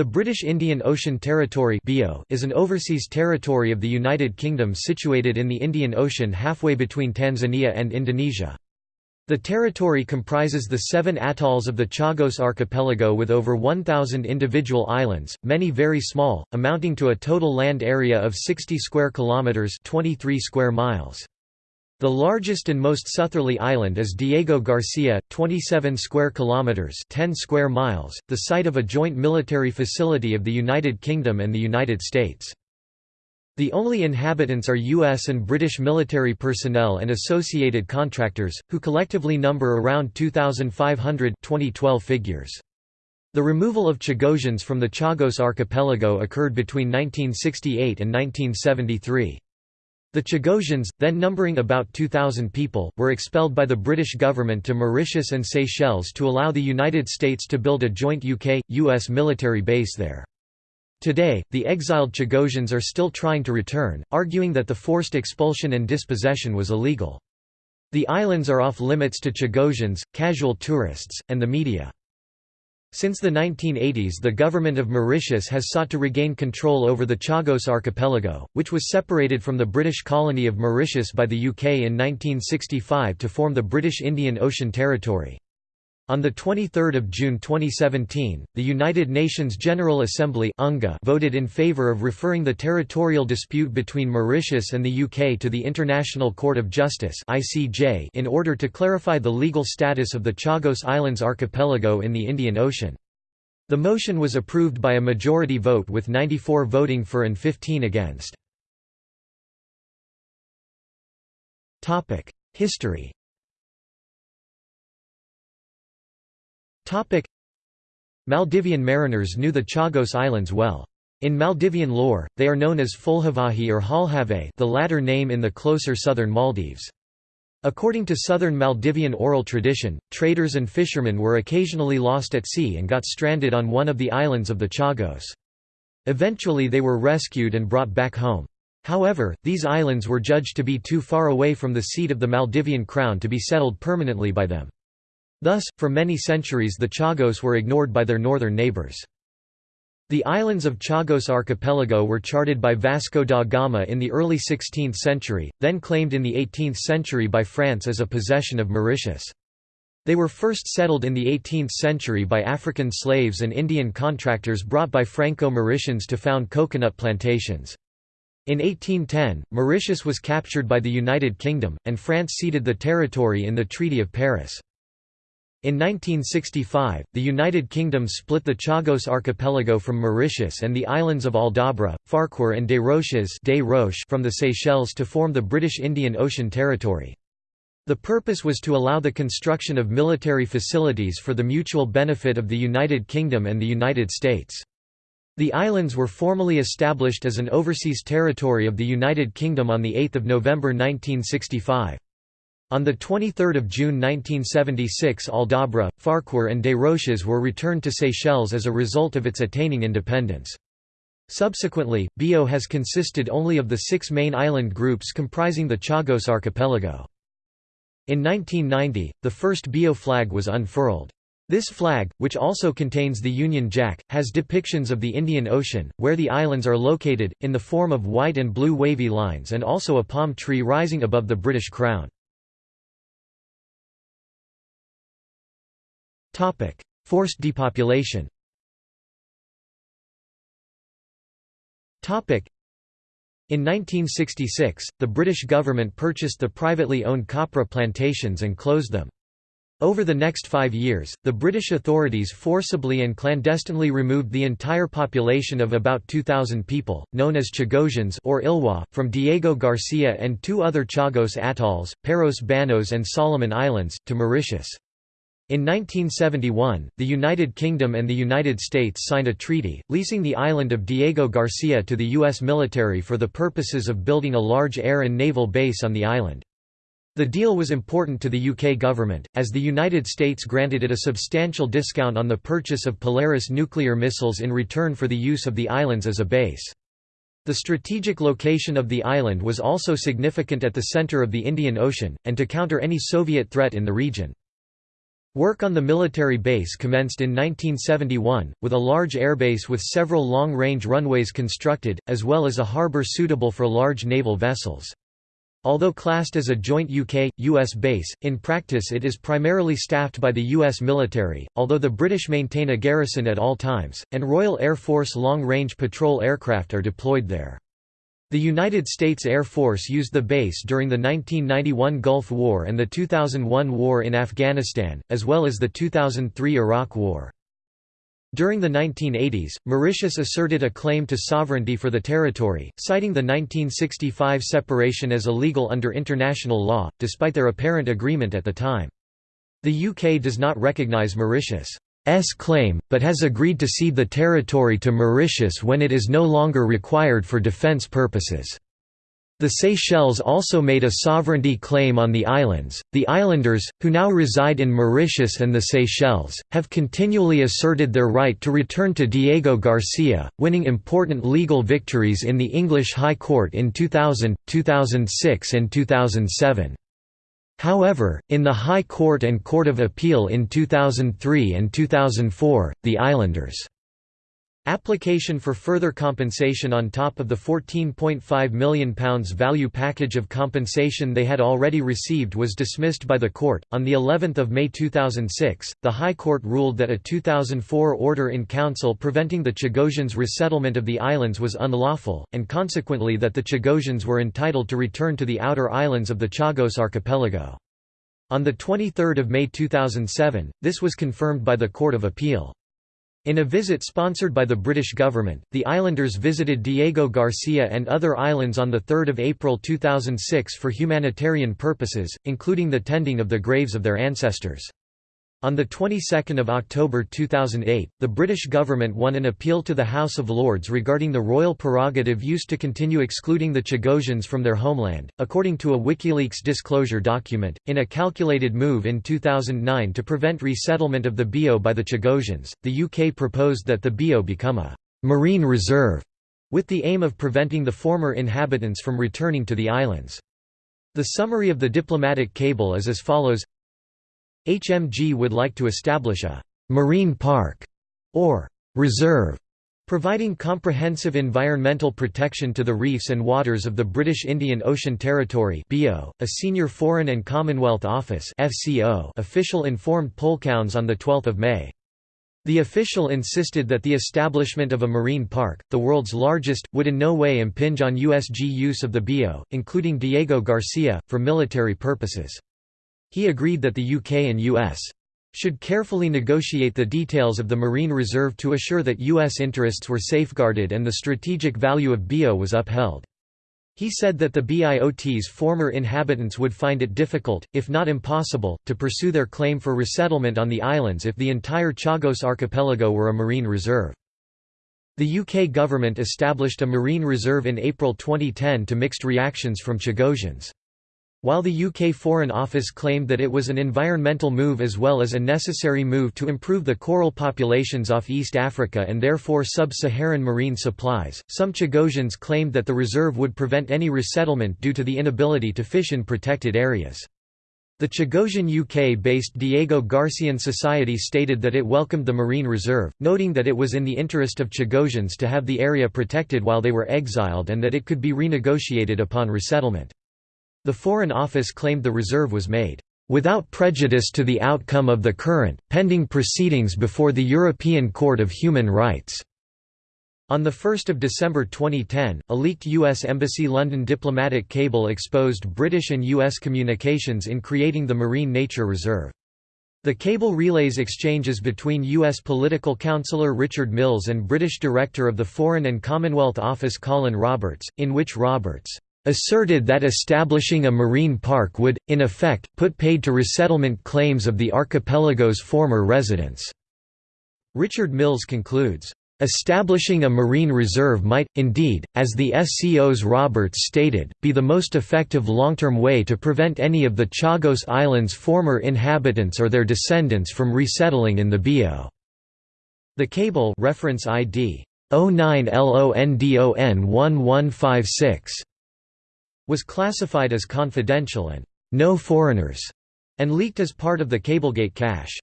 The British Indian Ocean Territory is an overseas territory of the United Kingdom situated in the Indian Ocean halfway between Tanzania and Indonesia. The territory comprises the seven atolls of the Chagos archipelago with over 1,000 individual islands, many very small, amounting to a total land area of 60 square kilometres 23 square miles. The largest and most southerly island is Diego Garcia, 27 square kilometers, 10 square miles, the site of a joint military facility of the United Kingdom and the United States. The only inhabitants are U.S. and British military personnel and associated contractors, who collectively number around 2,500 2012 figures. The removal of Chagosians from the Chagos archipelago occurred between 1968 and 1973. The Chagosians, then numbering about 2,000 people, were expelled by the British government to Mauritius and Seychelles to allow the United States to build a joint UK-US military base there. Today, the exiled Chagosians are still trying to return, arguing that the forced expulsion and dispossession was illegal. The islands are off limits to Chagosians, casual tourists, and the media. Since the 1980s the government of Mauritius has sought to regain control over the Chagos archipelago, which was separated from the British colony of Mauritius by the UK in 1965 to form the British Indian Ocean Territory. On 23 June 2017, the United Nations General Assembly voted in favour of referring the territorial dispute between Mauritius and the UK to the International Court of Justice in order to clarify the legal status of the Chagos Islands archipelago in the Indian Ocean. The motion was approved by a majority vote with 94 voting for and 15 against. History Maldivian mariners knew the Chagos Islands well. In Maldivian lore, they are known as Fulhavahi or Halhave the latter name in the closer southern Maldives. According to southern Maldivian oral tradition, traders and fishermen were occasionally lost at sea and got stranded on one of the islands of the Chagos. Eventually they were rescued and brought back home. However, these islands were judged to be too far away from the seat of the Maldivian crown to be settled permanently by them. Thus, for many centuries the Chagos were ignored by their northern neighbors. The islands of Chagos archipelago were charted by Vasco da Gama in the early 16th century, then claimed in the 18th century by France as a possession of Mauritius. They were first settled in the 18th century by African slaves and Indian contractors brought by Franco-Mauritians to found coconut plantations. In 1810, Mauritius was captured by the United Kingdom, and France ceded the territory in the Treaty of Paris. In 1965, the United Kingdom split the Chagos archipelago from Mauritius and the islands of Aldabra, Farquhar and Des Roches from the Seychelles to form the British Indian Ocean Territory. The purpose was to allow the construction of military facilities for the mutual benefit of the United Kingdom and the United States. The islands were formally established as an overseas territory of the United Kingdom on 8 November 1965. On 23 June 1976 Aldabra, Farquhar and Des Roches were returned to Seychelles as a result of its attaining independence. Subsequently, BIO has consisted only of the six main island groups comprising the Chagos archipelago. In 1990, the first BIO flag was unfurled. This flag, which also contains the Union Jack, has depictions of the Indian Ocean, where the islands are located, in the form of white and blue wavy lines and also a palm tree rising above the British Crown. Forced depopulation in 1966, the British government purchased the privately owned copra plantations and closed them. Over the next five years, the British authorities forcibly and clandestinely removed the entire population of about 2,000 people, known as Chagosians or Ilois, from Diego Garcia and two other Chagos atolls, Peros Banhos and Salomon Islands, to Mauritius. In 1971, the United Kingdom and the United States signed a treaty, leasing the island of Diego Garcia to the U.S. military for the purposes of building a large air and naval base on the island. The deal was important to the UK government, as the United States granted it a substantial discount on the purchase of Polaris nuclear missiles in return for the use of the islands as a base. The strategic location of the island was also significant at the center of the Indian Ocean, and to counter any Soviet threat in the region. Work on the military base commenced in 1971, with a large airbase with several long-range runways constructed, as well as a harbour suitable for large naval vessels. Although classed as a joint UK, US base, in practice it is primarily staffed by the US military, although the British maintain a garrison at all times, and Royal Air Force long-range patrol aircraft are deployed there. The United States Air Force used the base during the 1991 Gulf War and the 2001 war in Afghanistan, as well as the 2003 Iraq War. During the 1980s, Mauritius asserted a claim to sovereignty for the territory, citing the 1965 separation as illegal under international law, despite their apparent agreement at the time. The UK does not recognise Mauritius' S claim, but has agreed to cede the territory to Mauritius when it is no longer required for defence purposes. The Seychelles also made a sovereignty claim on the islands. The islanders, who now reside in Mauritius and the Seychelles, have continually asserted their right to return to Diego Garcia, winning important legal victories in the English High Court in 2000, 2006, and 2007. However, in the High Court and Court of Appeal in 2003 and 2004, the Islanders' application for further compensation on top of the £14.5 million value package of compensation they had already received was dismissed by the court. On the 11th of May 2006, the High Court ruled that a 2004 order in council preventing the Chagosians' resettlement of the islands was unlawful, and consequently that the Chagosians were entitled to return to the outer islands of the Chagos archipelago. On 23 May 2007, this was confirmed by the Court of Appeal. In a visit sponsored by the British government, the islanders visited Diego Garcia and other islands on 3 April 2006 for humanitarian purposes, including the tending of the graves of their ancestors. On the 22nd of October 2008, the British government won an appeal to the House of Lords regarding the royal prerogative used to continue excluding the Chagosians from their homeland, according to a WikiLeaks disclosure document. In a calculated move in 2009 to prevent resettlement of the Bio by the Chagosians, the UK proposed that the Bio become a marine reserve, with the aim of preventing the former inhabitants from returning to the islands. The summary of the diplomatic cable is as follows HMG would like to establish a «marine park» or «reserve» providing comprehensive environmental protection to the reefs and waters of the British Indian Ocean Territory BIO, a senior Foreign and Commonwealth Office FCO official informed Polcouns on 12 May. The official insisted that the establishment of a marine park, the world's largest, would in no way impinge on USG use of the BIO, including Diego Garcia, for military purposes. He agreed that the UK and US should carefully negotiate the details of the Marine Reserve to assure that U.S. interests were safeguarded and the strategic value of BIO was upheld. He said that the BIOT's former inhabitants would find it difficult, if not impossible, to pursue their claim for resettlement on the islands if the entire Chagos archipelago were a marine reserve. The UK government established a marine reserve in April 2010 to mixed reactions from Chagosians. While the UK Foreign Office claimed that it was an environmental move as well as a necessary move to improve the coral populations off East Africa and therefore sub-Saharan marine supplies, some Chagosians claimed that the reserve would prevent any resettlement due to the inability to fish in protected areas. The Chagosian UK-based Diego Garcian Society stated that it welcomed the marine reserve, noting that it was in the interest of Chagosians to have the area protected while they were exiled and that it could be renegotiated upon resettlement. The Foreign Office claimed the reserve was made without prejudice to the outcome of the current, pending proceedings before the European Court of Human Rights." On 1 December 2010, a leaked U.S. Embassy London diplomatic cable exposed British and U.S. communications in creating the Marine Nature Reserve. The cable relays exchanges between U.S. political counselor Richard Mills and British Director of the Foreign and Commonwealth Office Colin Roberts, in which Roberts asserted that establishing a marine park would, in effect, put paid to resettlement claims of the archipelago's former residents. Richard Mills concludes, Establishing a marine reserve might, indeed, as the FCO's Roberts stated, be the most effective long-term way to prevent any of the Chagos Islands' former inhabitants or their descendants from resettling in the BIO. The cable reference ID 09LONDON 1156 was classified as confidential and no foreigners and leaked as part of the Cablegate cache.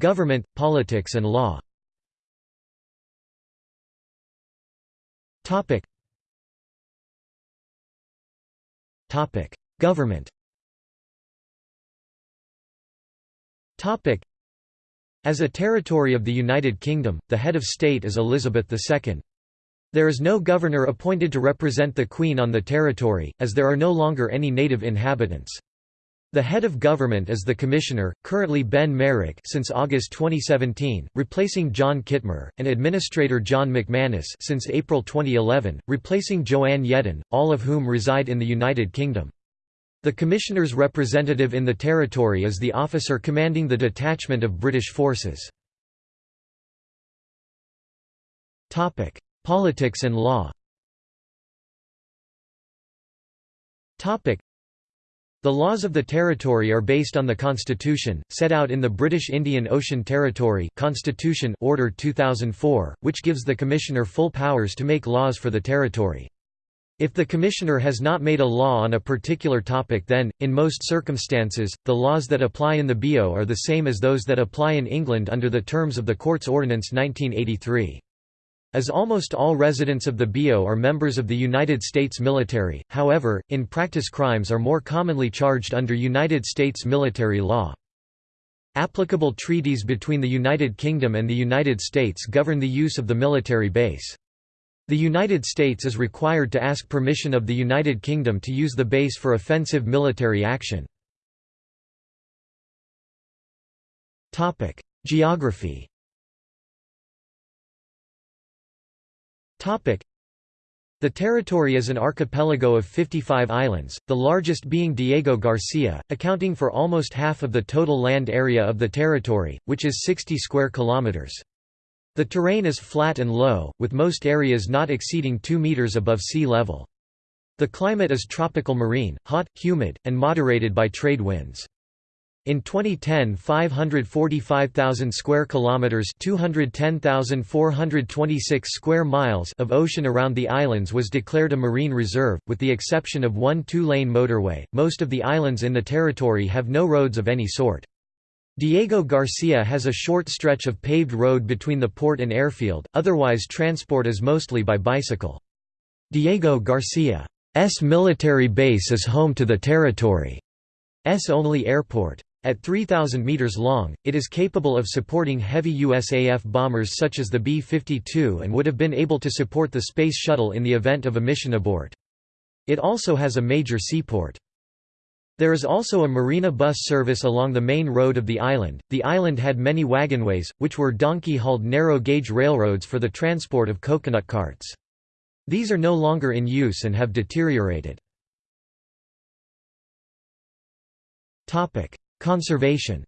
Government, politics and law Government As a territory of the United Kingdom, the head of state is Elizabeth II. There is no governor appointed to represent the Queen on the territory, as there are no longer any native inhabitants. The head of government is the Commissioner, currently Ben Merrick since August 2017, replacing John Kittmer, and Administrator John McManus since April 2011, replacing Joanne Yeadon, all of whom reside in the United Kingdom. The Commissioner's representative in the territory is the officer commanding the detachment of British forces. Politics and law the laws of the territory are based on the constitution, set out in the British Indian Ocean Territory Constitution Order 2004, which gives the Commissioner full powers to make laws for the territory. If the Commissioner has not made a law on a particular topic then, in most circumstances, the laws that apply in the BO are the same as those that apply in England under the terms of the Courts Ordinance 1983. As almost all residents of the BO are members of the United States military, however, in practice crimes are more commonly charged under United States military law. Applicable treaties between the United Kingdom and the United States govern the use of the military base. The United States is required to ask permission of the United Kingdom to use the base for offensive military action. Geography the territory is an archipelago of 55 islands, the largest being Diego Garcia, accounting for almost half of the total land area of the territory, which is 60 square kilometers. The terrain is flat and low, with most areas not exceeding 2 meters above sea level. The climate is tropical marine, hot, humid, and moderated by trade winds. In 2010, 545,000 square kilometers, 210,426 square miles of ocean around the islands was declared a marine reserve, with the exception of one two-lane motorway. Most of the islands in the territory have no roads of any sort. Diego Garcia has a short stretch of paved road between the port and airfield, otherwise transport is mostly by bicycle. Diego Garcia's military base is home to the territory's only airport. At 3,000 meters long, it is capable of supporting heavy USAF bombers such as the B-52 and would have been able to support the Space Shuttle in the event of a mission abort. It also has a major seaport. There is also a marina bus service along the main road of the island. The island had many wagonways, which were donkey hauled narrow gauge railroads for the transport of coconut carts. These are no longer in use and have deteriorated. Conservation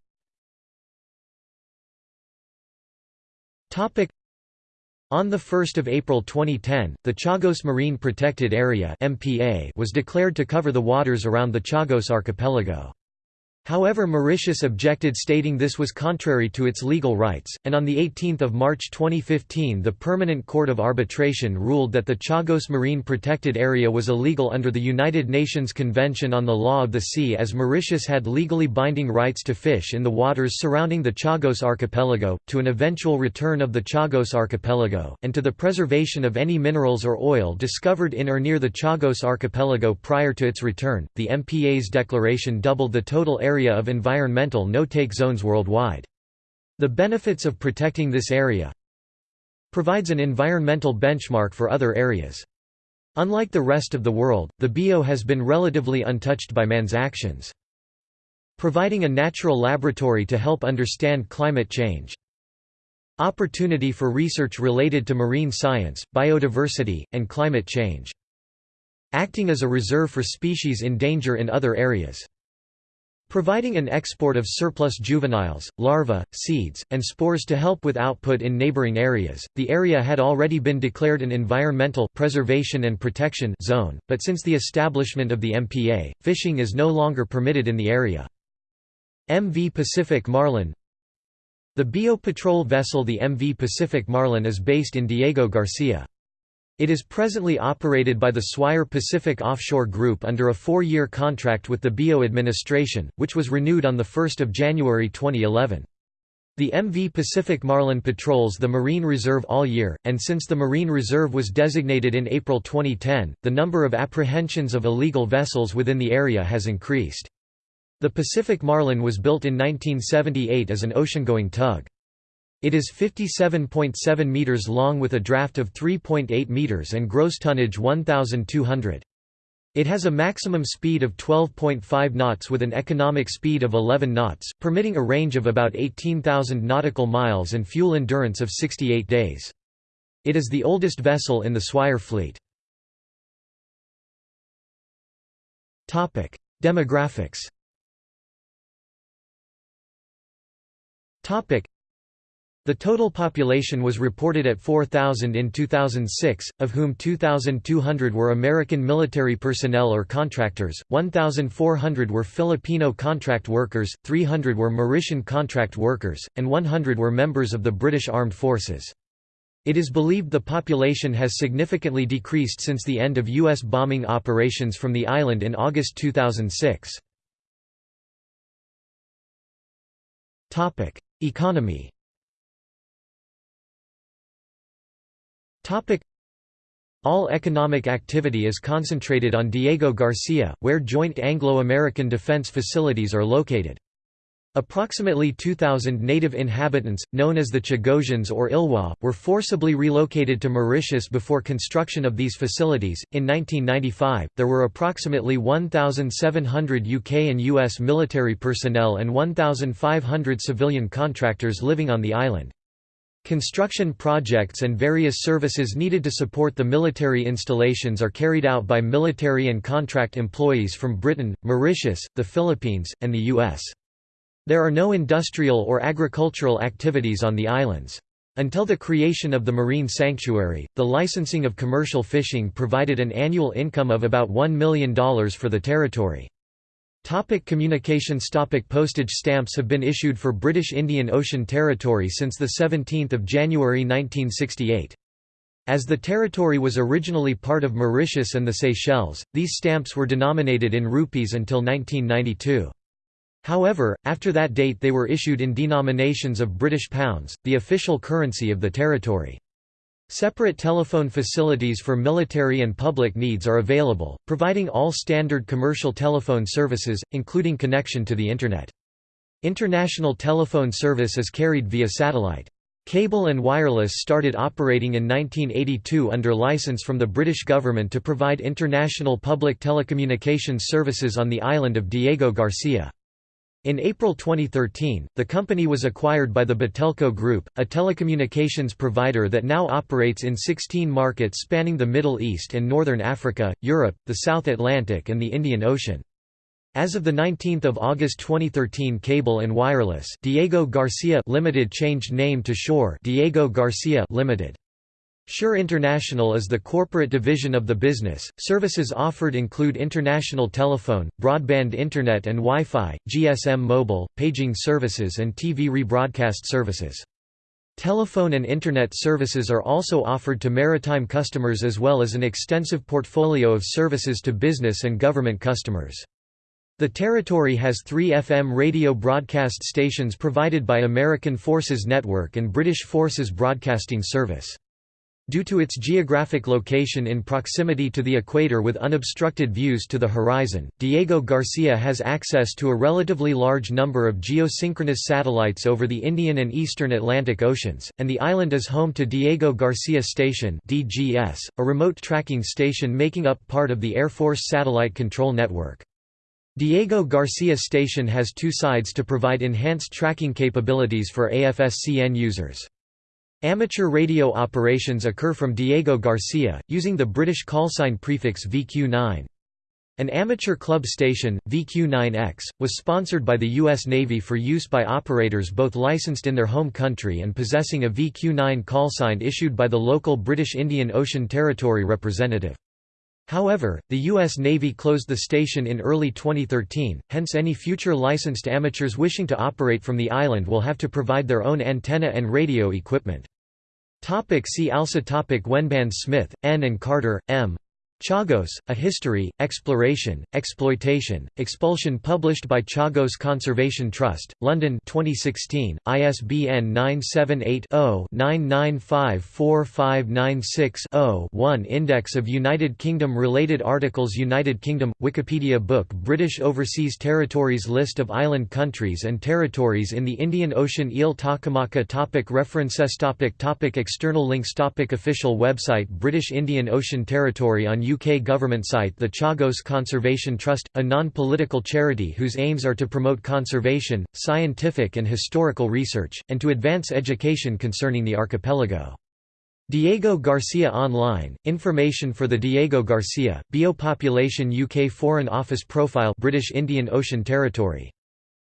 on 1 April 2010, the Chagos Marine Protected Area was declared to cover the waters around the Chagos archipelago. However Mauritius objected stating this was contrary to its legal rights, and on 18 March 2015 the Permanent Court of Arbitration ruled that the Chagos Marine Protected Area was illegal under the United Nations Convention on the Law of the Sea as Mauritius had legally binding rights to fish in the waters surrounding the Chagos archipelago, to an eventual return of the Chagos archipelago, and to the preservation of any minerals or oil discovered in or near the Chagos archipelago prior to its return. The MPA's declaration doubled the total area area of environmental no-take zones worldwide. The benefits of protecting this area provides an environmental benchmark for other areas. Unlike the rest of the world, the BO has been relatively untouched by man's actions. Providing a natural laboratory to help understand climate change. Opportunity for research related to marine science, biodiversity, and climate change. Acting as a reserve for species in danger in other areas. Providing an export of surplus juveniles, larvae, seeds, and spores to help with output in neighboring areas. The area had already been declared an environmental preservation and protection zone, but since the establishment of the MPA, fishing is no longer permitted in the area. MV Pacific Marlin The BO patrol vessel the MV Pacific Marlin is based in Diego Garcia. It is presently operated by the Swire Pacific Offshore Group under a four-year contract with the BO administration, which was renewed on 1 January 2011. The MV Pacific Marlin patrols the Marine Reserve all year, and since the Marine Reserve was designated in April 2010, the number of apprehensions of illegal vessels within the area has increased. The Pacific Marlin was built in 1978 as an ocean-going tug. It is 57.7 meters long with a draft of 3.8 meters and gross tonnage 1,200. It has a maximum speed of 12.5 knots with an economic speed of 11 knots, permitting a range of about 18,000 nautical miles and fuel endurance of 68 days. It is the oldest vessel in the Swire fleet. Demographics the total population was reported at 4,000 in 2006, of whom 2,200 were American military personnel or contractors, 1,400 were Filipino contract workers, 300 were Mauritian contract workers, and 100 were members of the British Armed Forces. It is believed the population has significantly decreased since the end of U.S. bombing operations from the island in August 2006. Economy All economic activity is concentrated on Diego Garcia, where joint Anglo-American defense facilities are located. Approximately 2,000 native inhabitants, known as the Chagosians or Ilois, were forcibly relocated to Mauritius before construction of these facilities. In 1995, there were approximately 1,700 UK and US military personnel and 1,500 civilian contractors living on the island. Construction projects and various services needed to support the military installations are carried out by military and contract employees from Britain, Mauritius, the Philippines, and the U.S. There are no industrial or agricultural activities on the islands. Until the creation of the marine sanctuary, the licensing of commercial fishing provided an annual income of about $1 million for the territory. Topic communications Topic Postage stamps have been issued for British Indian Ocean Territory since 17 January 1968. As the territory was originally part of Mauritius and the Seychelles, these stamps were denominated in rupees until 1992. However, after that date they were issued in denominations of British pounds, the official currency of the territory. Separate telephone facilities for military and public needs are available, providing all standard commercial telephone services, including connection to the Internet. International telephone service is carried via satellite. Cable and wireless started operating in 1982 under license from the British government to provide international public telecommunications services on the island of Diego Garcia. In April 2013, the company was acquired by the Batelco Group, a telecommunications provider that now operates in 16 markets spanning the Middle East and Northern Africa, Europe, the South Atlantic and the Indian Ocean. As of 19 August 2013 Cable and Wireless Diego Garcia Limited changed name to Sure Diego Garcia Limited. Sure International is the corporate division of the business. Services offered include international telephone, broadband internet and Wi-Fi, GSM mobile, paging services and TV rebroadcast services. Telephone and Internet services are also offered to maritime customers as well as an extensive portfolio of services to business and government customers. The territory has three FM radio broadcast stations provided by American Forces Network and British Forces Broadcasting Service. Due to its geographic location in proximity to the equator with unobstructed views to the horizon, Diego Garcia has access to a relatively large number of geosynchronous satellites over the Indian and Eastern Atlantic Oceans, and the island is home to Diego Garcia Station (DGS), a remote tracking station making up part of the Air Force Satellite Control Network. Diego Garcia Station has two sides to provide enhanced tracking capabilities for AFSCN users. Amateur radio operations occur from Diego Garcia, using the British callsign prefix VQ9. An amateur club station, VQ9X, was sponsored by the U.S. Navy for use by operators both licensed in their home country and possessing a VQ9 callsign issued by the local British Indian Ocean Territory representative. However, the U.S. Navy closed the station in early 2013, hence any future licensed amateurs wishing to operate from the island will have to provide their own antenna and radio equipment. Topic see also topic Wenban Smith, N. and Carter, M. Chagos, A History, Exploration, Exploitation, Expulsion published by Chagos Conservation Trust, London 2016, ISBN 978-0-9954596-0-1 Index of United Kingdom-related articles United Kingdom – Wikipedia book British Overseas Territories List of island countries and territories in the Indian Ocean Île Takamaka topic References topic topic External links topic Official website British Indian Ocean Territory on UK government site The Chagos Conservation Trust, a non-political charity whose aims are to promote conservation, scientific and historical research, and to advance education concerning the archipelago. Diego Garcia Online, information for the Diego Garcia, Biopopulation UK Foreign Office Profile British Indian Ocean Territory.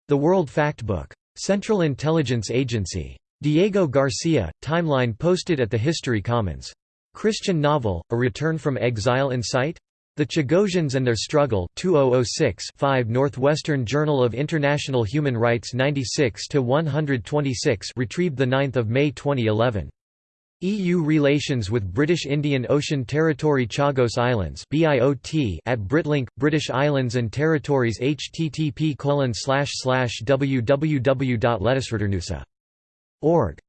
The World Factbook. Central Intelligence Agency. Diego Garcia, timeline posted at the History Commons. Christian Nauvel, A Return from Exile in Sight? The Chagosians and Their Struggle 2006 5 Northwestern Journal of International Human Rights 96–126 retrieved 9 May 2011. EU relations with British Indian Ocean Territory Chagos Islands at Britlink, British Islands and Territories http www.letusreturnusa.org